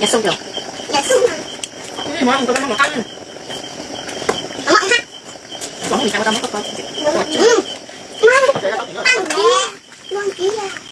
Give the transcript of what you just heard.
Dạ sung rồi Dạ sung rồi Mỗi ông tôi nó một cân Nó mặn hả? Mỗi người ta có con mất con Ừ Ăn kìa Ăn kìa